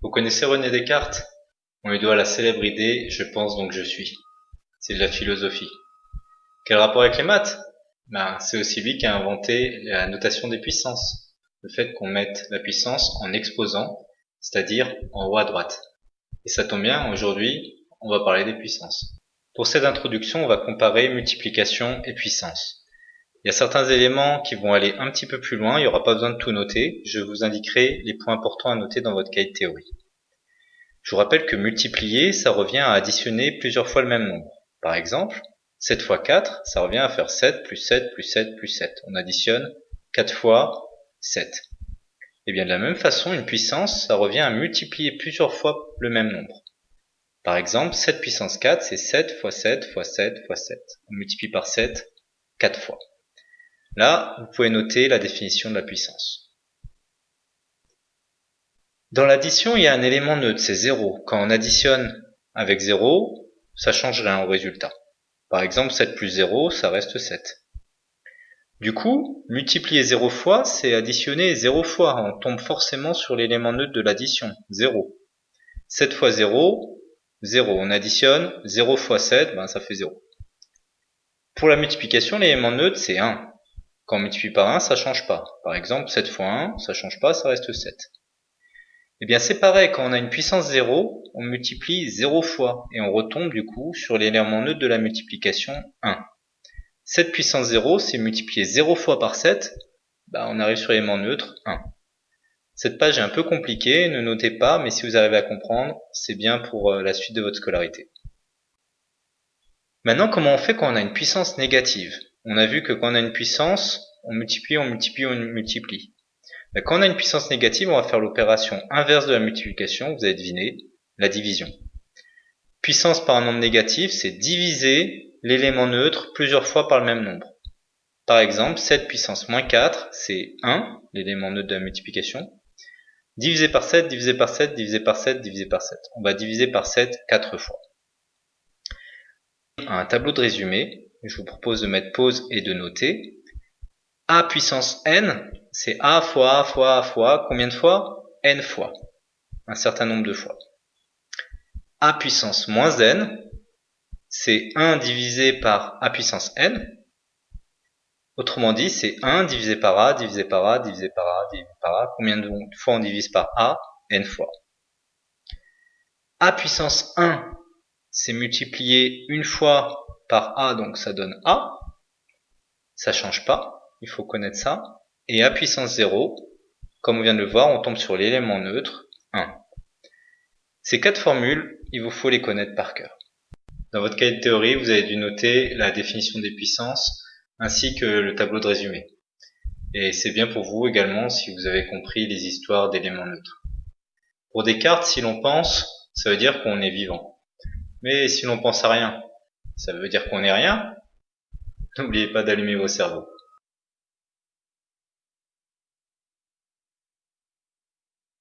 Vous connaissez René Descartes? On lui doit la célèbre idée « je pense donc je suis ». C'est de la philosophie. Quel rapport avec les maths? Ben, C'est aussi lui qui a inventé la notation des puissances. Le fait qu'on mette la puissance en exposant, c'est-à-dire en haut à droite. Et ça tombe bien, aujourd'hui, on va parler des puissances. Pour cette introduction, on va comparer multiplication et puissance. Il y a certains éléments qui vont aller un petit peu plus loin, il n'y aura pas besoin de tout noter, je vous indiquerai les points importants à noter dans votre cahier théorie. Je vous rappelle que multiplier, ça revient à additionner plusieurs fois le même nombre. Par exemple, 7 fois 4, ça revient à faire 7 plus 7 plus 7 plus 7. On additionne 4 fois 7. Et bien de la même façon, une puissance, ça revient à multiplier plusieurs fois le même nombre. Par exemple, 7 puissance 4, c'est 7 fois 7 fois 7 fois 7. On multiplie par 7 4 fois. Là, vous pouvez noter la définition de la puissance. Dans l'addition, il y a un élément neutre, c'est 0. Quand on additionne avec 0, ça change rien au résultat. Par exemple, 7 plus 0, ça reste 7. Du coup, multiplier 0 fois, c'est additionner 0 fois. On tombe forcément sur l'élément neutre de l'addition, 0. 7 fois 0, 0. On additionne 0 fois 7, ben ça fait 0. Pour la multiplication, l'élément neutre, c'est 1. Quand on multiplie par 1, ça change pas. Par exemple, 7 fois 1, ça change pas, ça reste 7. Eh bien, c'est pareil, quand on a une puissance 0, on multiplie 0 fois, et on retombe du coup sur l'élément neutre de la multiplication 1. 7 puissance 0, c'est multiplier 0 fois par 7, bah, on arrive sur l'élément neutre 1. Cette page est un peu compliquée, ne notez pas, mais si vous arrivez à comprendre, c'est bien pour euh, la suite de votre scolarité. Maintenant, comment on fait quand on a une puissance négative? On a vu que quand on a une puissance, on multiplie, on multiplie, on multiplie. Quand on a une puissance négative, on va faire l'opération inverse de la multiplication, vous avez deviné, la division. Puissance par un nombre négatif, c'est diviser l'élément neutre plusieurs fois par le même nombre. Par exemple, 7 puissance moins 4, c'est 1, l'élément neutre de la multiplication. Divisé par 7, divisé par 7, divisé par 7, divisé par 7. On va diviser par 7 4 fois. Un tableau de résumé, je vous propose de mettre pause et de noter. a puissance n, c'est a fois a fois a fois, combien de fois? N fois. Un certain nombre de fois. a puissance moins n, c'est 1 divisé par a puissance n. Autrement dit, c'est 1 divisé par a, divisé par a, divisé par a, divisé par a. Combien de fois on divise par a? N fois. a puissance 1, c'est multiplier une fois par a, donc ça donne a. Ça change pas, il faut connaître ça et a puissance 0, comme on vient de le voir, on tombe sur l'élément neutre 1. Ces quatre formules, il vous faut les connaître par cœur. Dans votre cahier de théorie, vous avez dû noter la définition des puissances ainsi que le tableau de résumé. Et c'est bien pour vous également si vous avez compris les histoires d'éléments neutres. Pour Descartes, si l'on pense, ça veut dire qu'on est vivant. Mais si l'on pense à rien, ça veut dire qu'on est rien. N'oubliez pas d'allumer vos cerveaux.